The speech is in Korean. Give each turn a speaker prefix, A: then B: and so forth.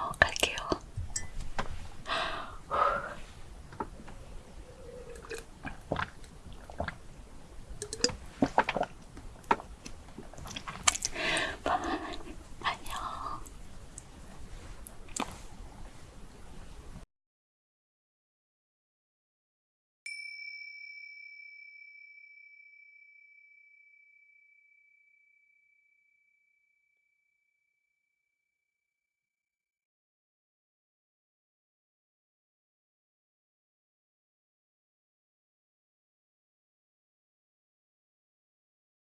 A: 어~ 갈게요.